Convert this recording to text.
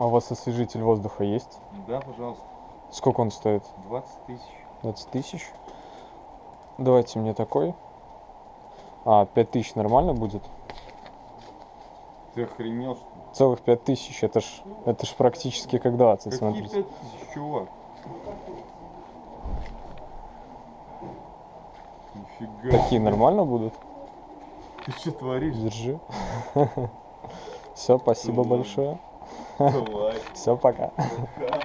А у вас освежитель воздуха есть? Да, пожалуйста. Сколько он стоит? 20 тысяч. 20 тысяч? Давайте мне такой. А, 5 тысяч нормально будет? Ты охренел, что ли? Целых 5 тысяч, это ж, это ж практически как 20, Какие смотрите. 5 тысяч, чувак? Нифига. Такие нормально будут? Ты что творишь? Держи. Все, спасибо большое. Давай. Все, пока. Пока.